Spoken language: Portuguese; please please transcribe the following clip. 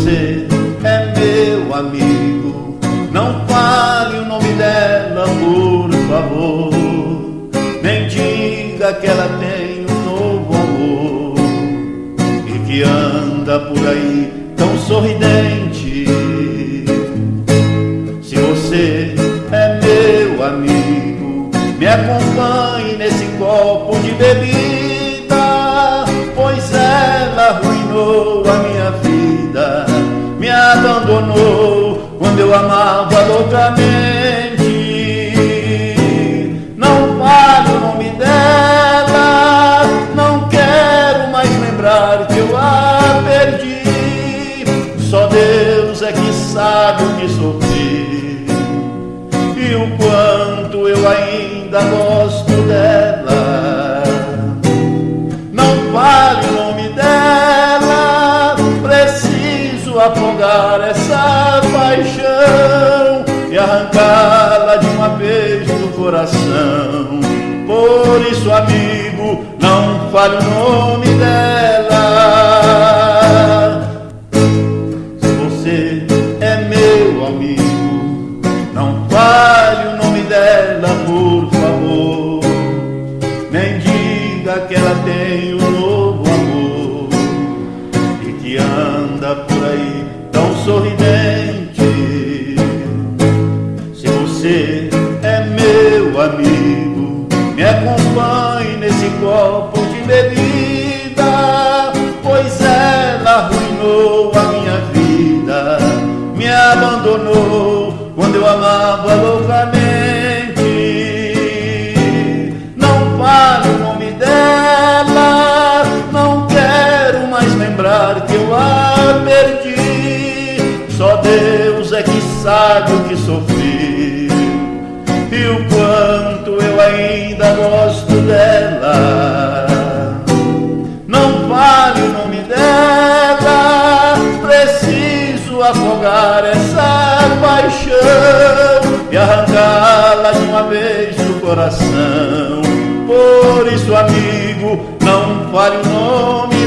você é meu amigo, não fale o nome dela, por favor. Nem diga que ela tem um novo amor e que anda por aí tão sorridente. Se você é meu amigo, me acompanhe nesse copo de bebida, pois ela arruinou a minha abandonou quando eu amava loucamente. Não fale o nome dela, não quero mais lembrar que eu a perdi. Só Deus é que sabe o que sofri e o quanto eu ainda gosto dela. Afogar essa paixão e arrancá-la de uma vez do coração. Por isso, amigo, não fale o nome dela. Se você é meu amigo, não fale o nome dela, por favor. Nem diga que ela tem um novo amor e que anda por aí tão sorridente. Se você é meu amigo, me acompanhe nesse copo de bebida, pois ela arruinou a minha vida, me abandonou quando eu amava loucamente. Perdi. Só Deus é que sabe o que sofri e o quanto eu ainda gosto dela. Não vale o nome dela, preciso afogar essa paixão e arrancá-la de uma vez do coração. Por isso, amigo, não fale o nome.